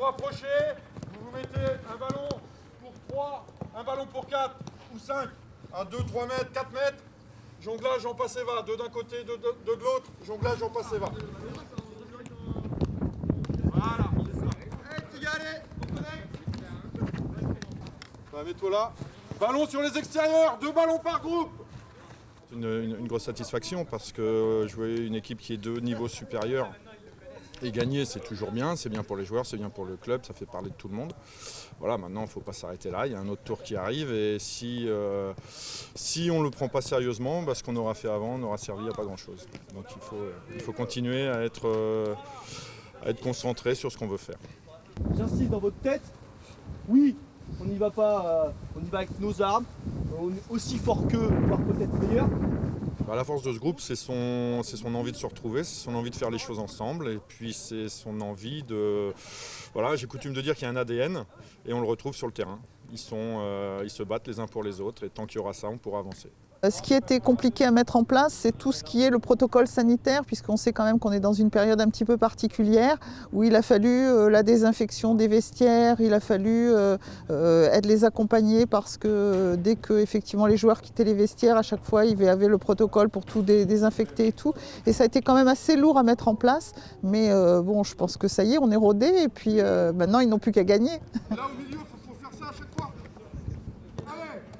rapprochez, vous vous mettez un ballon pour 3, un ballon pour 4 ou 5, à 2, 3 mètres, 4 mètres. Jonglage en passe et va, deux d'un côté, deux de, deux de l'autre, jonglage en passe et va. Voilà. Bah, Mets-toi là. Ballon sur les extérieurs, deux ballons par groupe. C'est une, une- une grosse satisfaction parce que jouer une équipe qui est deux niveaux supérieurs et gagner, c'est toujours bien. C'est bien pour les joueurs, c'est bien pour le club, ça fait parler de tout le monde. Voilà, maintenant, il ne faut pas s'arrêter là. Il y a un autre tour qui arrive et si, euh, si on ne le prend pas sérieusement, bah, ce qu'on aura fait avant n'aura servi à pas grand-chose. Donc il faut, il faut continuer à être, euh, à être concentré sur ce qu'on veut faire. J'insiste dans votre tête, oui, on n'y va pas, euh, on y va avec nos armes, aussi fort qu'eux, voire peut-être meilleur. Bah, la force de ce groupe, c'est son, envie de se retrouver, c'est son envie de faire les choses ensemble, et puis c'est son envie de... Voilà, j'ai coutume de dire qu'il y a un ADN, et on le retrouve sur le terrain. Ils, euh, ils se battent les uns pour les autres, et tant qu'il y aura ça, on pourra avancer. Euh, ce qui était compliqué à mettre en place, c'est tout ce qui est le protocole sanitaire, puisqu'on sait quand même qu'on est dans une période un petit peu particulière, où il a fallu euh, la désinfection des vestiaires, il a fallu euh, être les accompagner, parce que dès que effectivement les joueurs quittaient les vestiaires, à chaque fois, il y avait le protocole pour tout désinfecter et tout. Et ça a été quand même assez lourd à mettre en place, mais bon, je pense que ça y est, on est rodé, et puis maintenant, ils n'ont plus qu'à gagner. Là, au milieu, faut faire ça à chaque fois. Allez